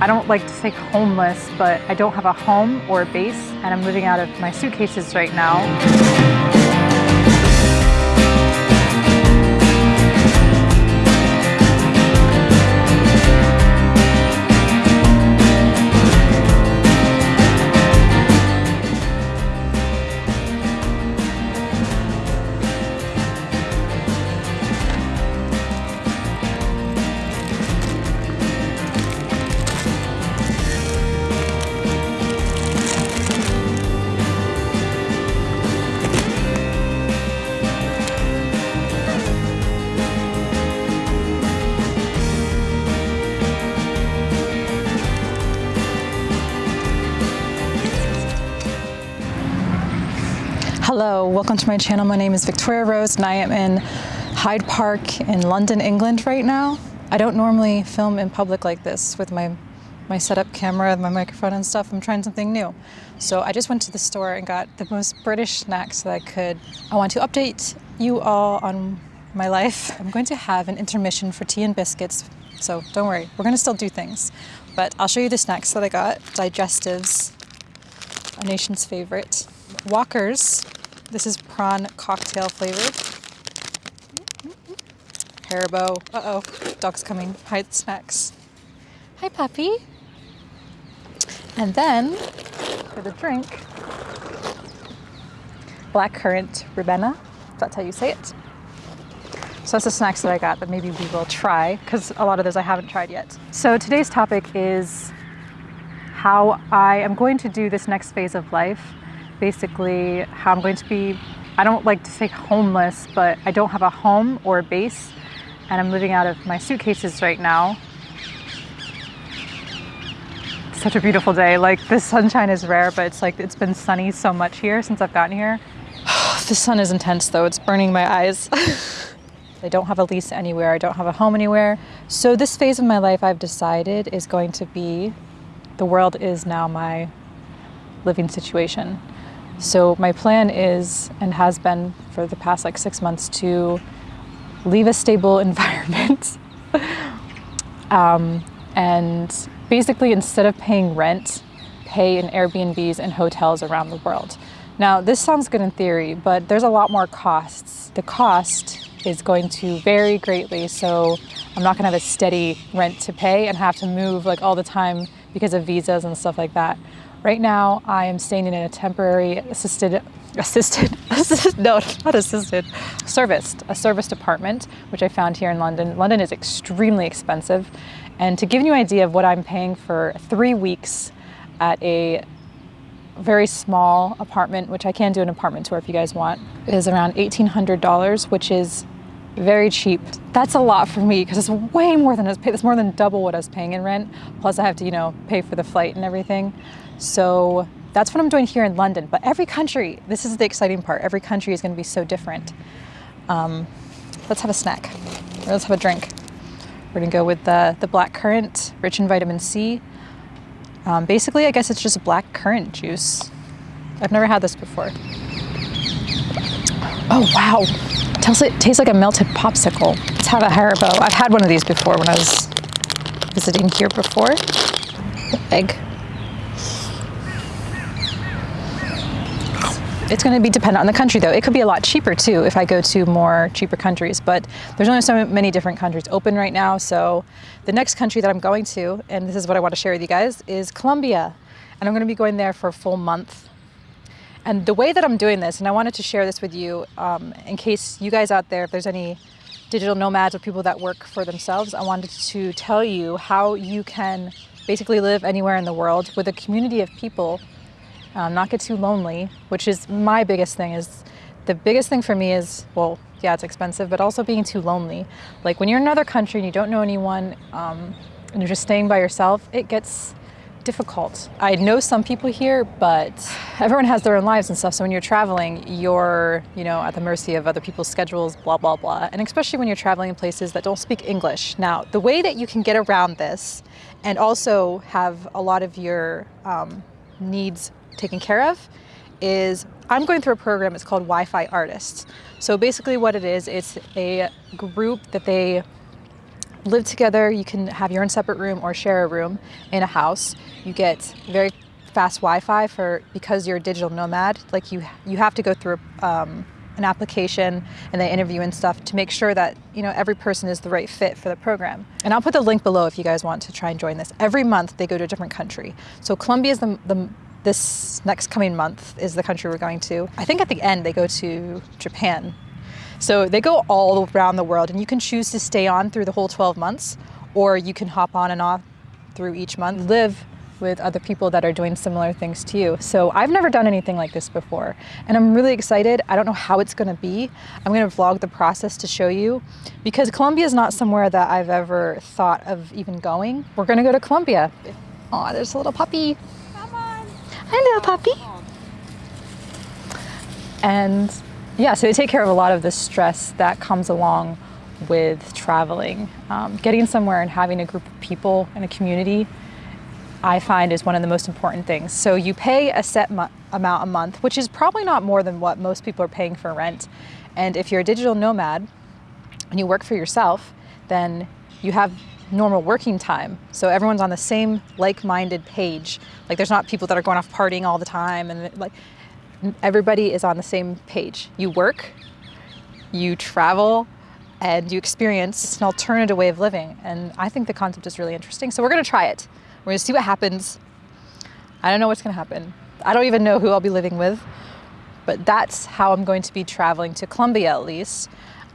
I don't like to say homeless, but I don't have a home or a base, and I'm living out of my suitcases right now. Welcome to my channel. My name is Victoria Rose and I am in Hyde Park in London, England right now. I don't normally film in public like this with my, my setup camera, my microphone and stuff. I'm trying something new. So I just went to the store and got the most British snacks that I could. I want to update you all on my life. I'm going to have an intermission for tea and biscuits, so don't worry, we're gonna still do things. But I'll show you the snacks that I got. Digestives, our nation's favorite. Walkers, this is prawn cocktail flavored. Haribo. Uh-oh, dog's coming. Hide snacks. Hi, puppy. And then, for the drink, black currant ribena. That's how you say it. So that's the snacks that I got that maybe we will try, because a lot of those I haven't tried yet. So today's topic is how I am going to do this next phase of life basically how I'm going to be, I don't like to say homeless, but I don't have a home or a base and I'm living out of my suitcases right now. It's such a beautiful day. Like the sunshine is rare, but it's like it's been sunny so much here since I've gotten here. the sun is intense though. It's burning my eyes. I don't have a lease anywhere. I don't have a home anywhere. So this phase of my life I've decided is going to be the world is now my living situation. So my plan is, and has been for the past like six months, to leave a stable environment um, and basically instead of paying rent, pay in Airbnbs and hotels around the world. Now this sounds good in theory, but there's a lot more costs. The cost is going to vary greatly, so I'm not gonna have a steady rent to pay and have to move like all the time because of visas and stuff like that. Right now, I am staying in a temporary assisted, assisted, assisted, no, not assisted, serviced, a serviced apartment, which I found here in London. London is extremely expensive. And to give you an idea of what I'm paying for three weeks at a very small apartment, which I can do an apartment tour if you guys want, is around $1,800, which is very cheap. That's a lot for me because it's way more than. It's more than double what I was paying in rent. Plus I have to, you know, pay for the flight and everything. So that's what I'm doing here in London. But every country, this is the exciting part, every country is going to be so different. Um, let's have a snack. Or let's have a drink. We're going to go with the, the black currant, rich in vitamin C. Um, basically, I guess it's just black currant juice. I've never had this before. Oh, wow. It tastes like a melted popsicle. Let's have a Haribo. I've had one of these before when I was visiting here before. Egg. It's going to be dependent on the country though. It could be a lot cheaper too if I go to more cheaper countries, but there's only so many different countries open right now. So the next country that I'm going to, and this is what I want to share with you guys, is Colombia. And I'm going to be going there for a full month. And the way that I'm doing this, and I wanted to share this with you um, in case you guys out there, if there's any digital nomads or people that work for themselves, I wanted to tell you how you can basically live anywhere in the world with a community of people um, not get too lonely, which is my biggest thing is the biggest thing for me is, well, yeah, it's expensive, but also being too lonely. Like when you're in another country and you don't know anyone um, and you're just staying by yourself, it gets difficult. I know some people here, but everyone has their own lives and stuff. So when you're traveling, you're, you know, at the mercy of other people's schedules, blah, blah, blah. And especially when you're traveling in places that don't speak English. Now, the way that you can get around this and also have a lot of your um, needs taken care of is I'm going through a program, it's called Wi-Fi Artists. So basically what it is, it's a group that they live together. You can have your own separate room or share a room in a house. You get very fast Wi-Fi for because you're a digital nomad. Like you, you have to go through um, an application and they interview and stuff to make sure that you know every person is the right fit for the program. And I'll put the link below if you guys want to try and join this. Every month they go to a different country. So Colombia is the, the this next coming month is the country we're going to. I think at the end they go to Japan so they go all around the world and you can choose to stay on through the whole 12 months or you can hop on and off through each month, live with other people that are doing similar things to you. So I've never done anything like this before and I'm really excited. I don't know how it's gonna be. I'm gonna vlog the process to show you because Colombia is not somewhere that I've ever thought of even going. We're gonna go to Colombia. Oh, there's a little puppy. Come on. Hi, little puppy. And yeah, so they take care of a lot of the stress that comes along with traveling. Um, getting somewhere and having a group of people in a community, I find is one of the most important things. So you pay a set amount a month, which is probably not more than what most people are paying for rent. And if you're a digital nomad and you work for yourself, then you have normal working time. So everyone's on the same like-minded page. Like there's not people that are going off partying all the time and like everybody is on the same page. You work, you travel, and you experience an alternative way of living. And I think the concept is really interesting. So we're gonna try it. We're gonna see what happens. I don't know what's gonna happen. I don't even know who I'll be living with, but that's how I'm going to be traveling to Colombia at least.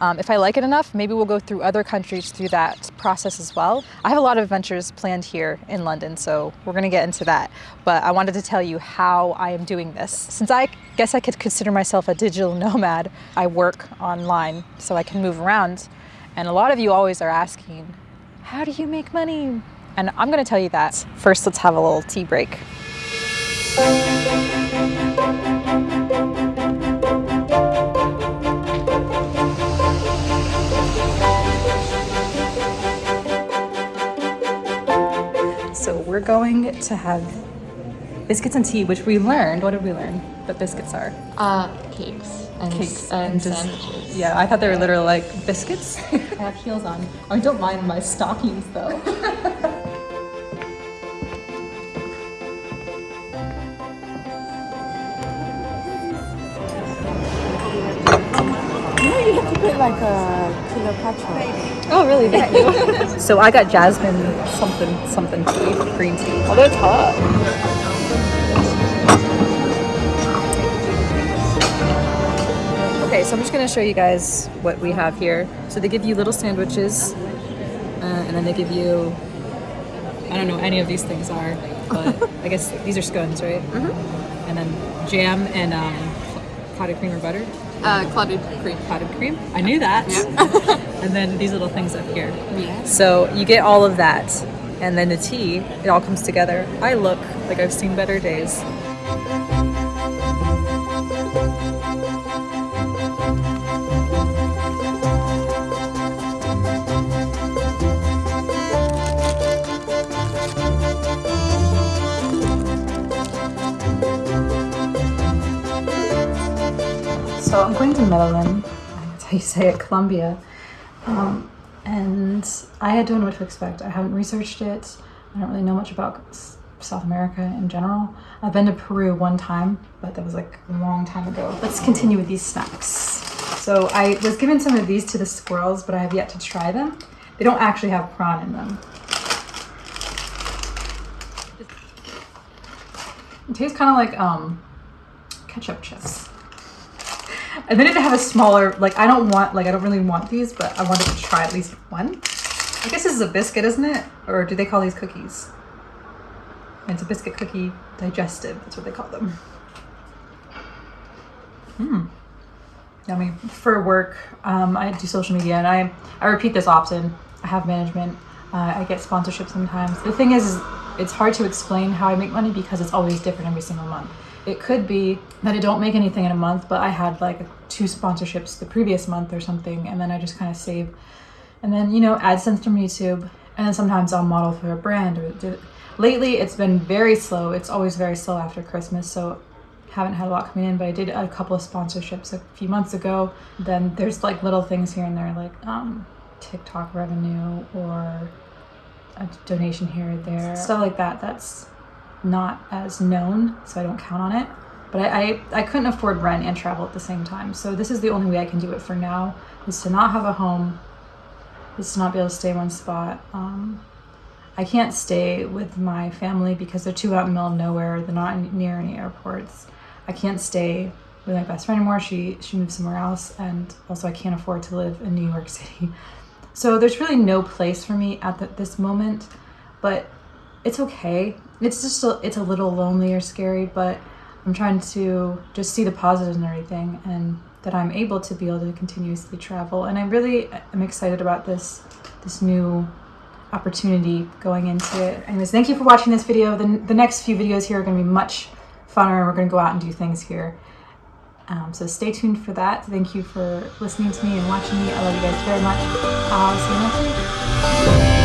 Um, if I like it enough, maybe we'll go through other countries through that process as well. I have a lot of adventures planned here in London, so we're gonna get into that. But I wanted to tell you how I am doing this. Since I guess I could consider myself a digital nomad, I work online so I can move around. And a lot of you always are asking, how do you make money? And I'm gonna tell you that. First, let's have a little tea break. So we're going to have biscuits and tea, which we learned. What did we learn that biscuits are? Uh, cakes and, cakes and, and sandwiches. Yeah, I thought they were literally like biscuits. I have heels on. I don't mind my stockings though. like a Cleopatra. Oh, really? Thank you. so I got jasmine something something tea, green tea. Although it's hot. Okay, so I'm just gonna show you guys what we have here. So they give you little sandwiches, uh, and then they give you, I don't know any of these things are, but I guess these are scones, right? Mm -hmm. And then jam and um, clotted cream or butter. Uh, clotted cream. Clotted cream. I knew that. and then these little things up here. Yeah. So you get all of that. And then the tea, it all comes together. I look like I've seen better days. So I'm going to Medellin, that's how you say it, Colombia. Um, and I don't know what to expect. I haven't researched it. I don't really know much about South America in general. I've been to Peru one time, but that was like a long time ago. Let's continue with these snacks. So I was given some of these to the squirrels, but I have yet to try them. They don't actually have prawn in them. It tastes kind of like um, ketchup chips. And then to have a smaller, like I don't want, like I don't really want these, but I wanted to try at least one. I guess this is a biscuit, isn't it? Or do they call these cookies? it's a biscuit cookie digestive, that's what they call them. Mmm. Yummy. For work, um, I do social media and I, I repeat this often. I have management. Uh, I get sponsorships sometimes. The thing is, it's hard to explain how I make money because it's always different every single month. It could be that I don't make anything in a month, but I had like two sponsorships the previous month or something, and then I just kind of save. And then, you know, AdSense from YouTube, and then sometimes I'll model for a brand. Or do, Lately, it's been very slow. It's always very slow after Christmas, so haven't had a lot coming in, but I did a couple of sponsorships a few months ago. Then there's like little things here and there, like um, TikTok revenue or a donation here or there. Stuff like that, that's not as known, so I don't count on it. But I, I, I couldn't afford rent and travel at the same time. So this is the only way I can do it for now, is to not have a home, is to not be able to stay in one spot. Um, I can't stay with my family because they're too out in the middle of nowhere. They're not near any airports. I can't stay with my best friend anymore. She she moved somewhere else, and also I can't afford to live in New York City. So there's really no place for me at the, this moment, but it's okay. It's just a, it's a little lonely or scary, but I'm trying to just see the positives and everything, and that I'm able to be able to continuously travel. And I really am excited about this this new opportunity going into it. Anyways, thank you for watching this video. The, the next few videos here are going to be much funner. And we're going to go out and do things here. Um, so stay tuned for that. Thank you for listening to me and watching me. I love you guys very much. I'll see you next week.